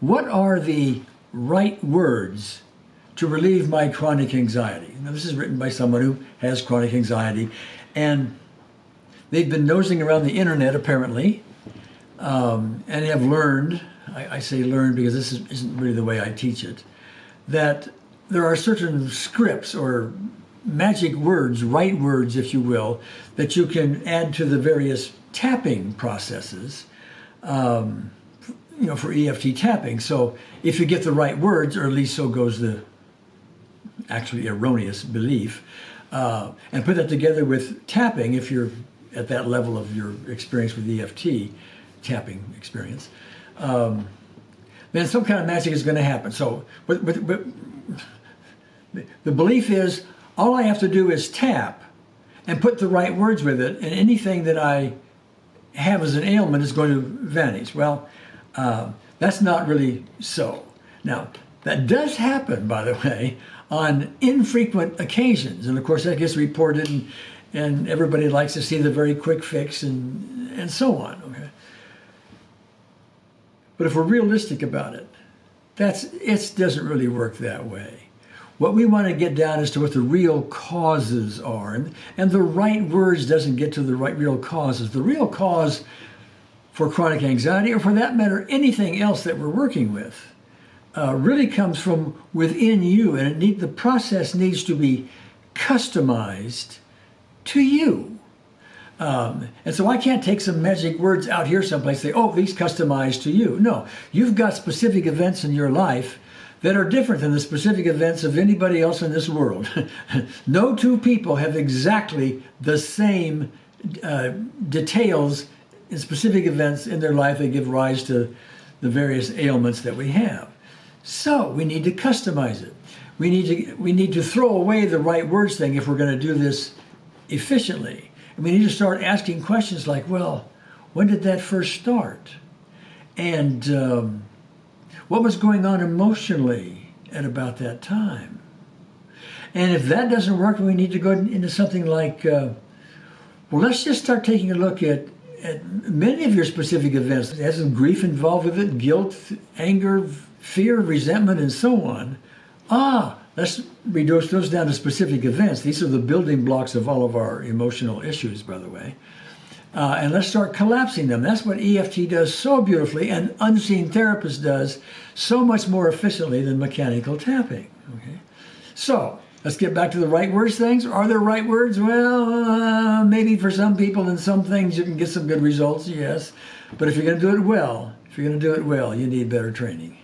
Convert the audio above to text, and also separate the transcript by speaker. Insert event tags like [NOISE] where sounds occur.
Speaker 1: what are the right words to relieve my chronic anxiety? Now, this is written by someone who has chronic anxiety, and they've been nosing around the internet apparently, um, and have learned, I, I, say learned because this is, isn't really the way I teach it, that there are certain scripts or magic words, right words, if you will, that you can add to the various tapping processes. Um, you know, for EFT tapping. So if you get the right words, or at least so goes the actually erroneous belief, uh, and put that together with tapping, if you're at that level of your experience with EFT, tapping experience, um, then some kind of magic is going to happen. So, but, but, but the belief is all I have to do is tap and put the right words with it, and anything that I have as an ailment is going to vanish. Well, uh, that's not really so. Now, that does happen, by the way, on infrequent occasions. And of course, that gets reported, and, and everybody likes to see the very quick fix and, and so on. Okay? But if we're realistic about it, that's, it doesn't really work that way. What we want to get down as to what the real causes are. And, and the right words doesn't get to the right real causes. The real cause for chronic anxiety, or for that matter, anything else that we're working with, uh, really comes from within you. And it need, the process needs to be customized to you. Um, and so I can't take some magic words out here someplace say, oh, these customized to you. No, you've got specific events in your life that are different than the specific events of anybody else in this world. [LAUGHS] no two people have exactly the same uh, details in specific events in their life that give rise to the various ailments that we have. So we need to customize it. We need to, we need to throw away the right words thing if we're going to do this efficiently. And we need to start asking questions like, well, when did that first start? And um, what was going on emotionally at about that time? And if that doesn't work, we need to go into something like, uh, well, let's just start taking a look at, at many of your specific events. It has some grief involved with it, guilt, anger, fear, resentment, and so on. Ah, let's reduce those down to specific events. These are the building blocks of all of our emotional issues, by the way. Uh, and let's start collapsing them. That's what EFT does so beautifully, and unseen therapist does so much more efficiently than mechanical tapping. Okay, so let's get back to the right words things. Are there right words? Well, uh, maybe for some people and some things you can get some good results, yes. But if you're going to do it well, if you're going to do it well, you need better training.